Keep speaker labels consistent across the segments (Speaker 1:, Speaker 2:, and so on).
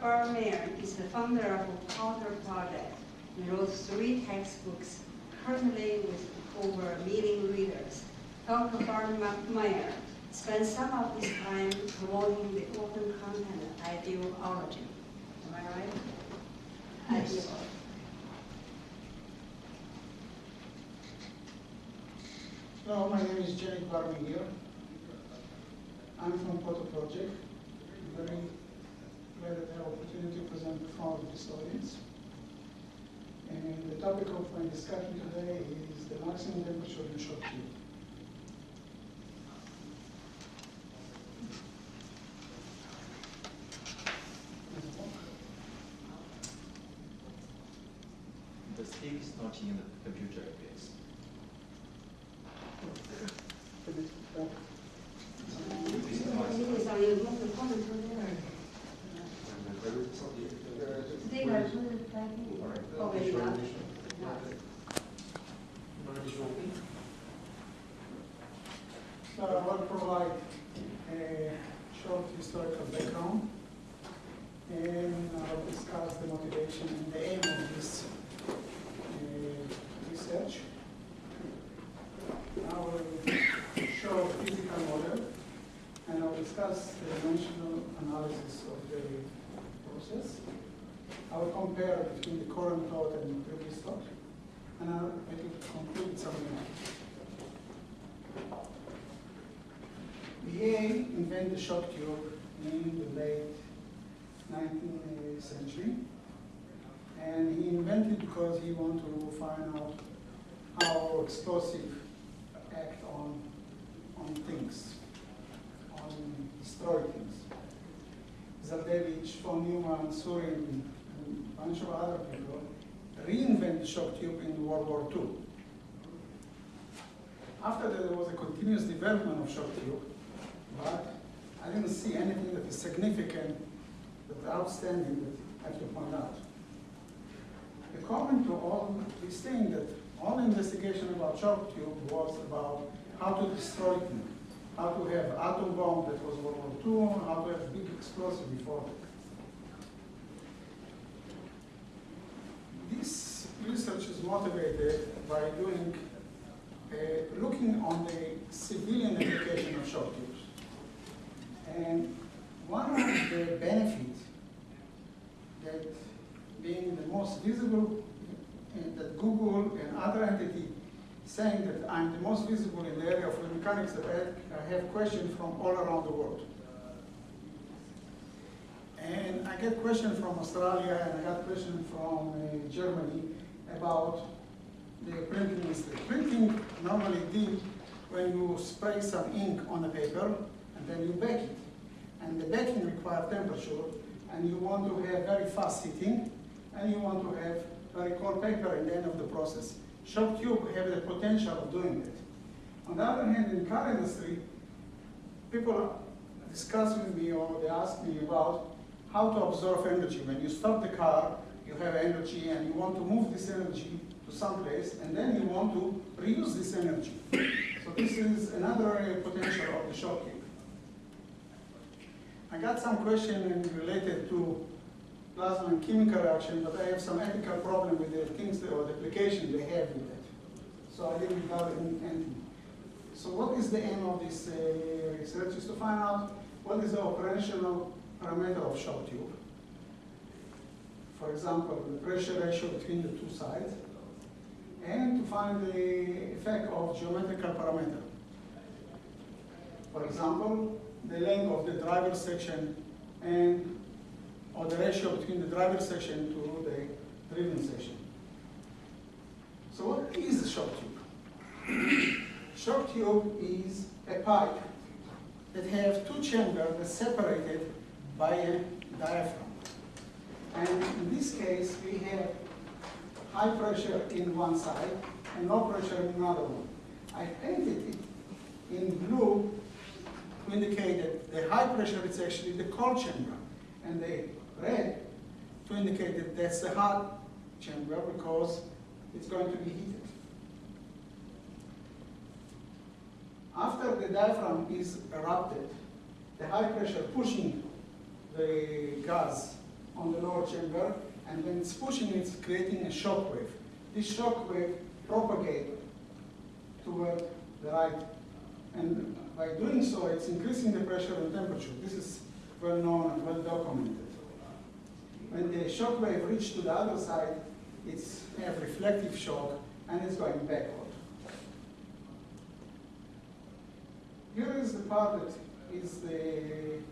Speaker 1: Carter Bar-Meir is the founder of Potto Project. He wrote three textbooks, currently with over a million readers. Dr. Bar-Meir spent some of his time promoting the open content ideology. Am I right?
Speaker 2: Yes.
Speaker 1: Ideology.
Speaker 2: Hello, my name is Genick Bar-Meir. I'm from Potto Project. Very glad that I have opportunity to present in front of this audience. And the topic of my discussion today is the maximum temperature in short tube.
Speaker 3: The stick is not in the computer, please. This is not-
Speaker 1: It is on your microphone until there. They are put it back in. Oh, wait, not. Not.
Speaker 2: So I will provide a short historical background and I'll discuss the motivation and the aim of this uh, research. I will show a physical model and I'll discuss the dimensional analysis of the I will compare between the current thought and the previous thought and I'll make it conclude something else. He invented the shock tube in the late 19th century. And he invented it because he wanted to find out how explosive act on, on things, on destroy things. Zeldovich, von Neumann, Surin, and a bunch of other people reinvented shock tube in World War II. After that, there was a continuous development of shock tube, but I didn't see anything that is significant, that outstanding that I have to point out. The comment to all saying that all the investigation about shock tube was about how to destroy things, how to have atom bomb that was World War II, how to have big explosive before. This research is motivated by doing, uh, looking on the civilian application of shock tubes. And one of the benefits that being the most visible, and that Google and other entity saying that I'm the most visible in the area of mechanics that I I have questions from all around the world. And I get questions from Australia and I got questions from uh, Germany about the printing industry. Printing normally did when you spray some ink on a paper and then you bake it. And the baking requires temperature and you want to have very fast heating and you want to have very cold paper at the end of the process. Shock tube have the potential of doing that. On the other hand, in car industry, people discuss with me or they ask me about how to absorb energy. When you stop the car, you have energy and you want to move this energy to some place and then you want to reuse this energy. So this is another potential of the shock tube. I got some question related to plasma and chemical reaction, but I have some ethical problem with the things or the application they have with it. So I didn't gather anything. So what is the aim of this uh, research? Is to find out what is the operational parameter of shock tube. For example, the pressure ratio between the two sides, and to find the effect of geometrical parameter. For example, the length of the driver section and or the ratio between the driver section to the driven section. So what is a shock tube? shock tube is a pipe that have two chambers separated by a diaphragm. And in this case, we have high pressure in one side and low pressure in another one. I painted it in blue to indicate that the high pressure is actually the cold chamber, and the red to indicate that that's the hot chamber because it's going to be heated. After the diaphragm is erupted, the high pressure pushing the gas on the lower chamber, and when it's pushing, it's creating a shock wave. This shock wave propagates toward the right, and by doing so, it's increasing the pressure and temperature. This is well known and well documented. When the shock wave reaches to the other side, it's a reflective shock and it's going backward. Here is the part that is the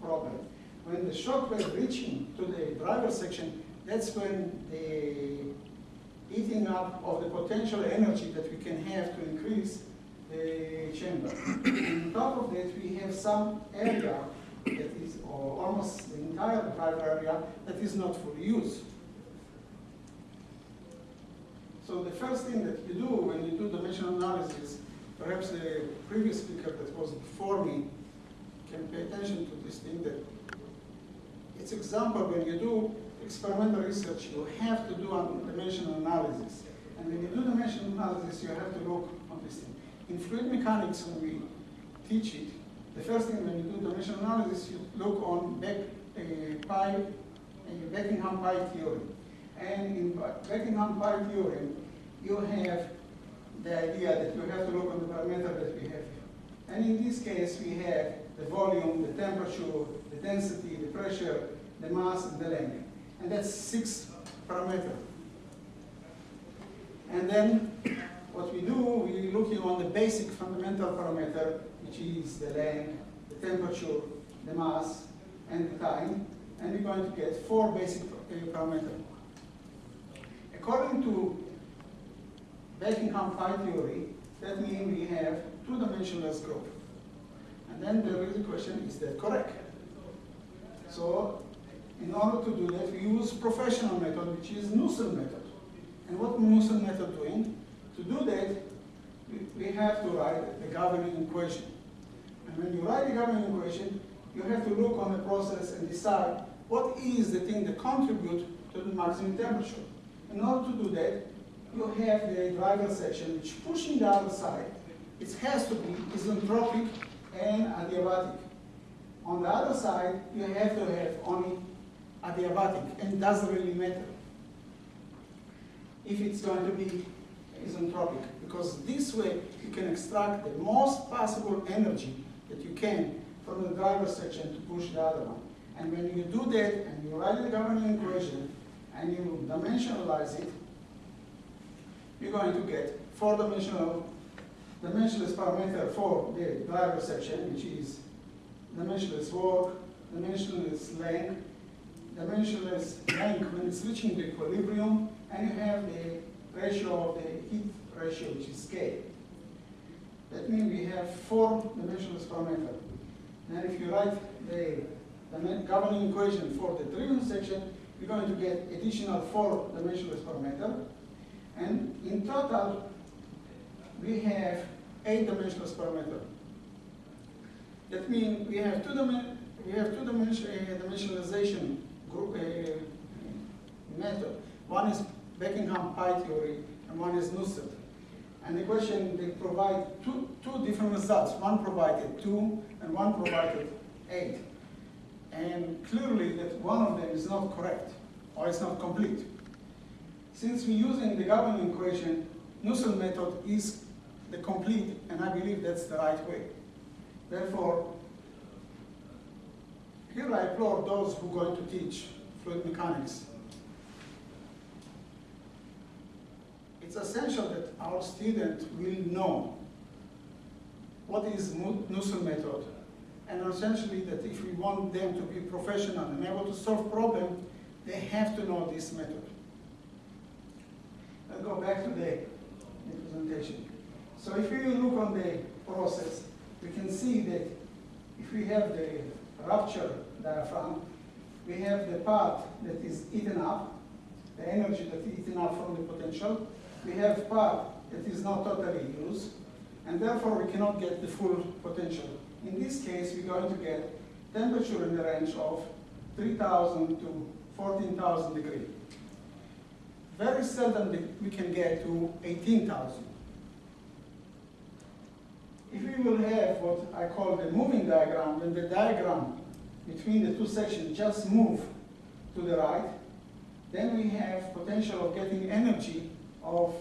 Speaker 2: problem. When the shock wave reaching to the driver section, that's when the eating up of the potential energy that we can have to increase the chamber. On top of that, we have some area or almost the entire driver area, that is not fully used. So the first thing that you do when you do dimensional analysis, perhaps the previous speaker that was before me can pay attention to this thing that it's example when you do experimental research, you have to do a dimensional analysis. And when you do dimensional analysis, you have to look on this thing. In fluid mechanics, when we teach it, the first thing when you do dimensional analysis, you look on back, uh, pi, uh, Buckingham pi theorem. And in Buckingham pi theorem, you have the idea that you have to look on the parameter that we have here. And in this case, we have the volume, the temperature, the density, the pressure, the mass, and the length. And that's six parameters. And then do, we're looking on the basic fundamental parameter, which is the length, the temperature, the mass, and the time. And we're going to get four basic uh, parameters. According to Buckingham pi theory, that means we have two-dimensionless group. And then there is a question, is that correct? So in order to do that, we use professional method, which is Nusselt method. And what Nusselt method doing? To do that, we, have to write the governing equation. And when you write the governing equation, you have to look on the process and decide what is the thing that contribute to the maximum temperature. In order to do that, you have the driver section which pushing the other side. It has to be isentropic and adiabatic. On the other side, you have to have only adiabatic, and it doesn't really matter if it's going to be isentropic, because this way you can extract the most possible energy that you can from the driver section to push the other one. And when you do that, and you write the governing equation, and you dimensionalize it, you're going to get four-dimensional dimensionless parameter for the driver section, which is dimensionless work, dimensionless length, dimensionless length when it's reaching the equilibrium, and you have the ratio of the heat ratio, which is K. That means we have four dimensional parameter. And if you write the, the governing equation for the driven section, you're going to get additional four dimensional parameter. And in total, we have eight dimensional parameter. That means we have two we have two dimension uh, dimensionalization group uh, method. One is Buckingham pi theory, and one is Nusselt. And the question they provide two two different results. One provided two, and one provided eight. And clearly that one of them is not correct, or it's not complete. Since we're using the governing equation, Nusselt method is the complete, and I believe that's the right way. Therefore, here I applaud those who are going to teach fluid mechanics. It's essential that our student will know what is Nusselt method, and essentially that if we want them to be professional and able to solve problems, they have to know this method. Let's go back to the, the presentation. So if we look on the process, we can see that if we have the rupture diaphragm, we have the part that is eaten up, the energy that is eaten up from the potential. We have part that is not totally used, and therefore we cannot get the full potential. In this case, we're going to get temperature in the range of 3,000 to 14,000 degrees. Very seldom we can get to 18,000. If we will have what I call the moving diaphragm, when the diaphragm between the two sections just move to the right, then we have potential of getting energy of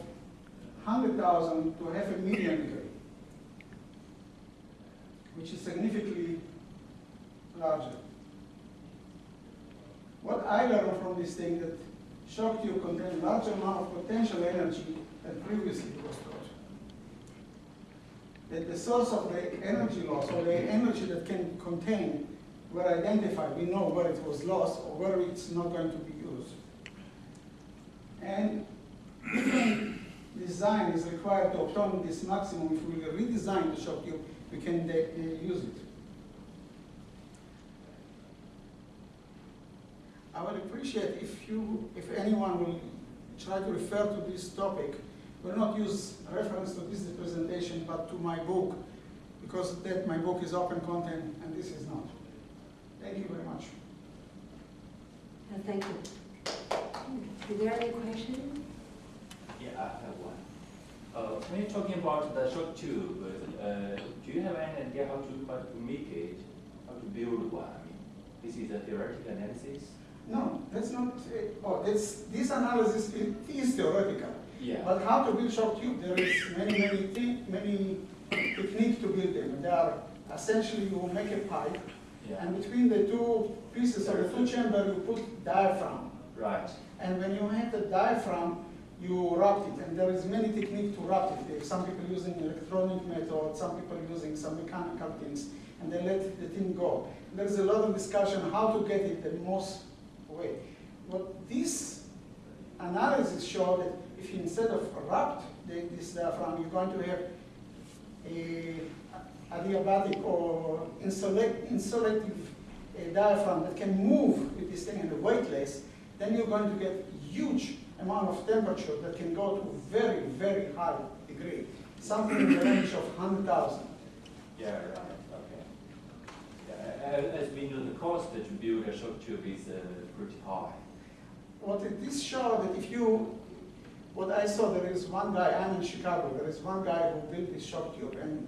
Speaker 2: 100,000 to half a million degree, which is significantly larger. What I learned from this thing that shock tube contain large amount of potential energy than previously was thought. That the source of the energy loss or the energy that can contain were identified. We know where it was lost or where it's not going to be used. And different design is required to obtain this maximum. If we redesign the shock tube, we can uh, use it. I would appreciate if you, if anyone will try to refer to this topic, will not use reference to this presentation, but to my book, because that my book is open content and this is not. Thank you very much.
Speaker 1: Uh, Thank you. Is there any question?
Speaker 4: Yeah, I have one. Uh, when you're talking about the shock tube, uh, do you have any idea how to, how to make it, how to build one? I mean, this is a theoretical analysis?
Speaker 2: No, that's not, uh, oh, that's, this analysis is, is theoretical.
Speaker 4: Yeah.
Speaker 2: But how to build shock tube, there is many, many, many techniques to build them. They are essentially you make a pipe,
Speaker 4: Yeah,
Speaker 2: and between the two pieces of the two chamber, you put diaphragm.
Speaker 4: right,
Speaker 2: And when you have the diaphragm, you wrap it, and there is many techniques to wrap it. Some people using electronic method, some people using some mechanical things, and they let the thing go. There's a lot of discussion how to get it the most way. What this analysis showed that if you instead of wrapped the, this diaphragm, you're going to have a adiabatic or insulative uh, diaphragm that can move with this thing and the weightless, then you're going to get huge amount of temperature that can go to very, very high degree, something in the range of 100,000.
Speaker 4: yeah, right, okay. Yeah, as we know, the cost to build a shock tube is uh, pretty high.
Speaker 2: What it, this show that if you, what I saw, there is one guy, I'm in Chicago, there is one guy who built this shock tube, and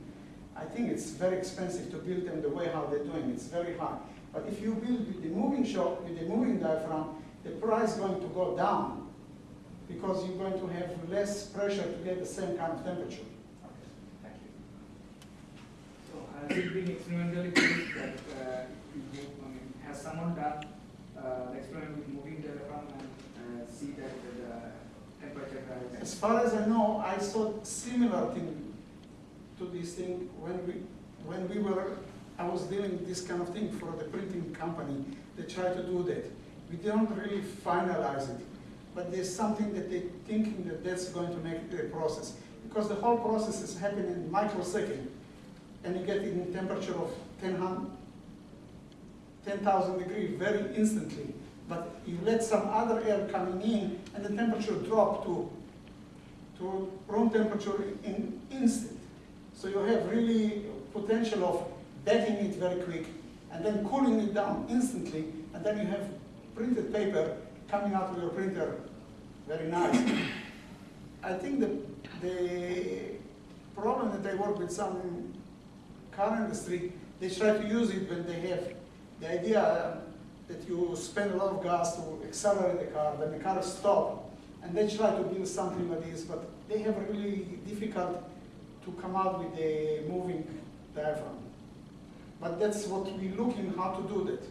Speaker 2: I think it's very expensive to build them the way how they're doing, it's very high. But if you build with the moving shock, with the moving diaphragm, the price is going to go down, because you're going to have less pressure to get the same kind of temperature.
Speaker 4: Okay, thank you.
Speaker 5: So has it been experimentally proved that uh, I mean, has someone done uh, the experiment with moving diaphragm and uh, see that the temperature
Speaker 2: As far as I know, I saw similar thing to this thing when we, when we were, I was doing this kind of thing for the printing company. They tried to do that. We don't really finalize it, but there's something that they're thinking that that's going to make the process. Because the whole process is happening in microsecond, and you get in temperature of 10 hun- 10,000 degree very instantly. But you let some other air coming in, and the temperature drop to to room temperature in instant. So you have really potential of baking it very quick and then cooling it down instantly, and then you have printed paper coming out of your printer very nice. I think the, the problem that I work with some car industry, they try to use it when they have the idea that you spend a lot of gas to accelerate the car, then the car stops, and they try to build something like this, but they have really difficult to come out with a moving diaphragm. But that's what we're looking how to do that.